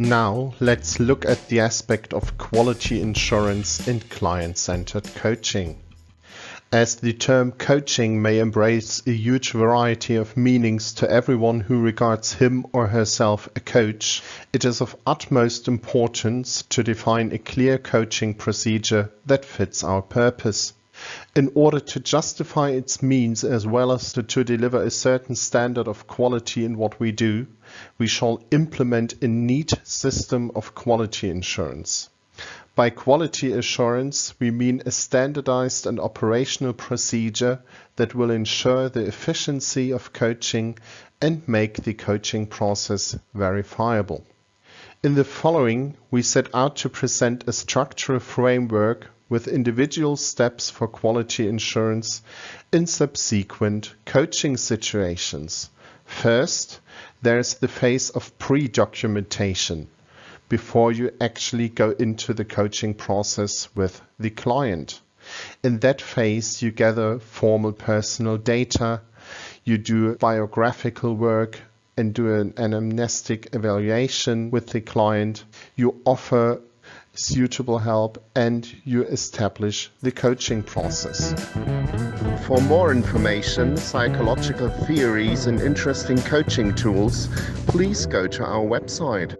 Now let's look at the aspect of quality insurance in client-centered coaching. As the term coaching may embrace a huge variety of meanings to everyone who regards him or herself a coach, it is of utmost importance to define a clear coaching procedure that fits our purpose. In order to justify its means as well as to, to deliver a certain standard of quality in what we do, we shall implement a neat system of quality insurance. By quality assurance, we mean a standardized and operational procedure that will ensure the efficiency of coaching and make the coaching process verifiable. In the following, we set out to present a structural framework with individual steps for quality insurance in subsequent coaching situations. First, there's the phase of pre-documentation before you actually go into the coaching process with the client. In that phase, you gather formal personal data, you do biographical work and do an anamnestic evaluation with the client. You offer suitable help and you establish the coaching process. For more information, psychological theories and interesting coaching tools, please go to our website.